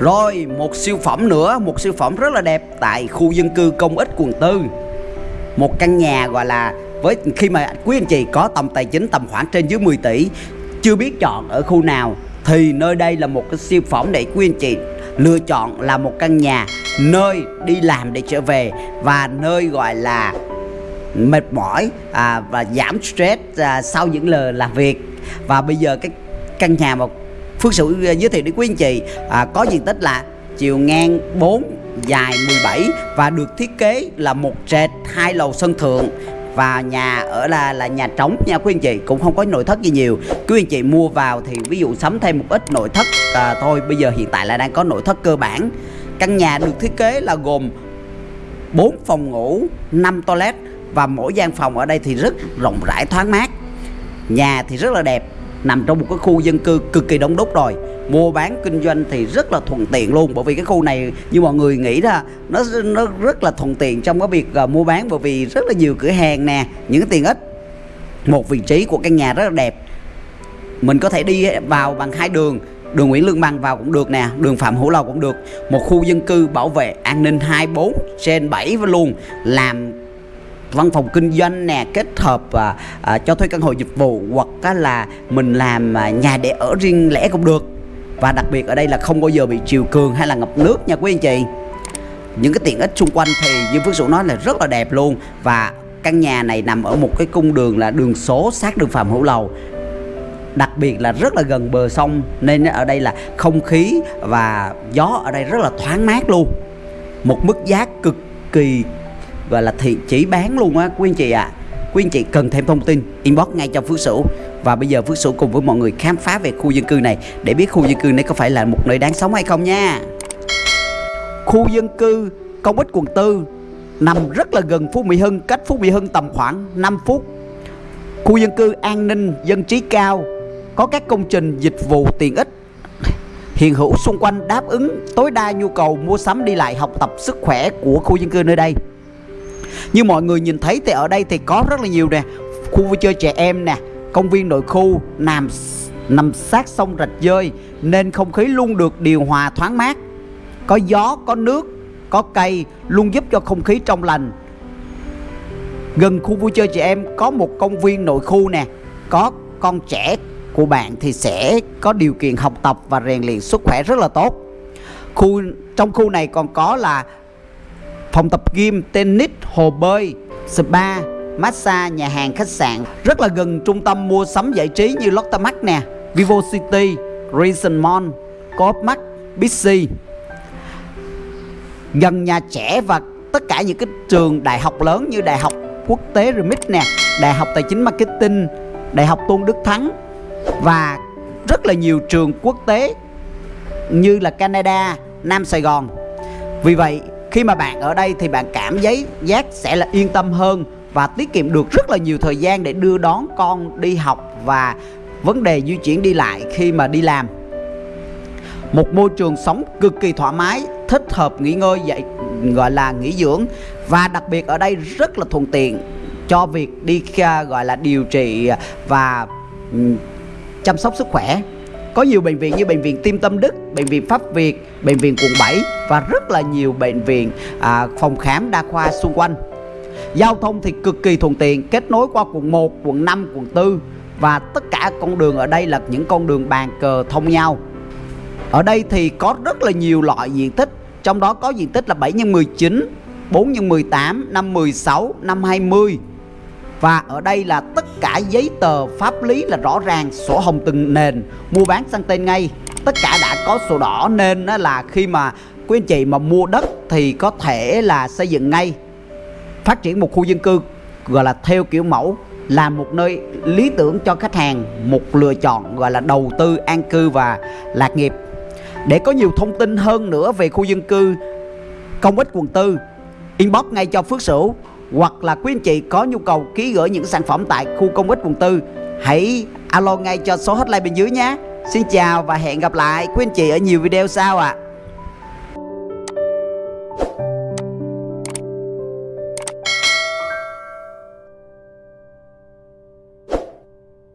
Rồi một siêu phẩm nữa Một siêu phẩm rất là đẹp Tại khu dân cư công ích quận tư. Một căn nhà gọi là với khi mà quý anh chị có tầm tài chính tầm khoảng trên dưới 10 tỷ chưa biết chọn ở khu nào thì nơi đây là một cái siêu phẩm để quý anh chị lựa chọn là một căn nhà nơi đi làm để trở về và nơi gọi là mệt mỏi à, và giảm stress à, sau những lời làm việc. Và bây giờ cái căn nhà mà Phước Sửu à, giới thiệu đến quý anh chị à, có diện tích là chiều ngang 4 dài 17 và được thiết kế là một trệt hai lầu sân thượng và nhà ở là là nhà trống nha quý anh chị cũng không có nội thất gì nhiều. Quý anh chị mua vào thì ví dụ sắm thêm một ít nội thất à, thôi bây giờ hiện tại là đang có nội thất cơ bản. Căn nhà được thiết kế là gồm 4 phòng ngủ 5 toilet và mỗi gian phòng ở đây thì rất rộng rãi thoáng mát. Nhà thì rất là đẹp nằm trong một cái khu dân cư cực kỳ đông đúc rồi. Mua bán kinh doanh thì rất là thuận tiện luôn bởi vì cái khu này như mọi người nghĩ ra nó nó rất là thuận tiện trong cái việc uh, mua bán bởi vì rất là nhiều cửa hàng nè những cái tiện ích. Một vị trí của căn nhà rất là đẹp. Mình có thể đi vào bằng hai đường đường Nguyễn Lương Bằng vào cũng được nè đường Phạm Hữu Lầu cũng được. Một khu dân cư bảo vệ an ninh 24 trên 7 luôn làm văn phòng kinh doanh nè kết hợp à, à, cho thuê căn hộ dịch vụ hoặc là mình làm à, nhà để ở riêng lẻ cũng được. Và đặc biệt ở đây là không bao giờ bị chiều cường hay là ngập nước nha quý anh chị. Những cái tiện ích xung quanh thì như Phước Dũng nói là rất là đẹp luôn. Và căn nhà này nằm ở một cái cung đường là đường số sát đường Phạm Hữu Lầu. Đặc biệt là rất là gần bờ sông nên ở đây là không khí và gió ở đây rất là thoáng mát luôn. Một mức giá cực kỳ và là thị chỉ bán luôn á, quý anh chị ạ. À. quý anh chị cần thêm thông tin, inbox ngay cho Phước Sửu. Và bây giờ Phước Sửu cùng với mọi người khám phá về khu dân cư này để biết khu dân cư này có phải là một nơi đáng sống hay không nha. Khu dân cư công ích quận tư nằm rất là gần Phú Mỹ Hưng, cách Phú Mỹ Hưng tầm khoảng 5 phút. Khu dân cư an ninh, dân trí cao, có các công trình dịch vụ tiện ích. Hiện hữu xung quanh đáp ứng tối đa nhu cầu mua sắm đi lại, học tập, sức khỏe của khu dân cư nơi đây như mọi người nhìn thấy thì ở đây thì có rất là nhiều nè. Khu vui chơi trẻ em nè, công viên nội khu, nằm nằm sát sông rạch dơi nên không khí luôn được điều hòa thoáng mát. Có gió, có nước, có cây luôn giúp cho không khí trong lành. Gần khu vui chơi trẻ em có một công viên nội khu nè. Có con trẻ của bạn thì sẽ có điều kiện học tập và rèn luyện sức khỏe rất là tốt. Khu, trong khu này còn có là phòng tập gym tennis hồ bơi spa massage, nhà hàng, khách sạn. Rất là gần trung tâm mua sắm giải trí như Lotte Mart nè Vivo City, Reason Mall, Coop Mart, Bixi. Gần nhà trẻ và tất cả những cái trường đại học lớn như Đại học Quốc tế Remix nè Đại học Tài chính Marketing, Đại học Tôn Đức Thắng Và rất là nhiều trường quốc tế như là Canada, Nam Sài Gòn. Vì vậy khi mà bạn ở đây thì bạn cảm giấy giác sẽ là yên tâm hơn và tiết kiệm được rất là nhiều thời gian để đưa đón con đi học và vấn đề di chuyển đi lại khi mà đi làm. Một môi trường sống cực kỳ thoải mái, thích hợp nghỉ ngơi dạy gọi là nghỉ dưỡng và đặc biệt ở đây rất là thuận tiện cho việc đi à, gọi là điều trị và ừ, chăm sóc sức khỏe có nhiều bệnh viện như bệnh viện Tim Tâm Đức, bệnh viện Pháp Việt, bệnh viện quận 7 và rất là nhiều bệnh viện à, phòng khám đa khoa xung quanh. Giao thông thì cực kỳ thuận tiện Kết nối qua quận 1, quận 5, quận 4 Và tất cả con đường ở đây là những con đường bàn cờ thông nhau. Ở đây thì có rất là nhiều loại diện tích Trong đó có diện tích là 7 x 19 4 x 18, 5 16, 5 20 và ở đây là tất cả giấy tờ pháp lý là rõ ràng, Sổ hồng từng nền. Mua bán sang tên ngay. Tất cả đã có sổ đỏ, nên là khi mà quý anh chị mà mua đất Thì có thể là xây dựng ngay. Phát triển một khu dân cư, gọi là theo kiểu mẫu, là một nơi lý tưởng cho khách hàng, một lựa chọn, gọi là đầu tư, an cư và lạc nghiệp. Để có nhiều thông tin hơn nữa về khu dân cư, công ích quận tư, inbox ngay cho Phước Sửu hoặc là quý anh chị có nhu cầu ký gửi những sản phẩm tại khu công ích quận tư, hãy alo ngay cho số hotline bên dưới nhé Xin chào và hẹn gặp lại quý anh chị ở nhiều video sau ạ à.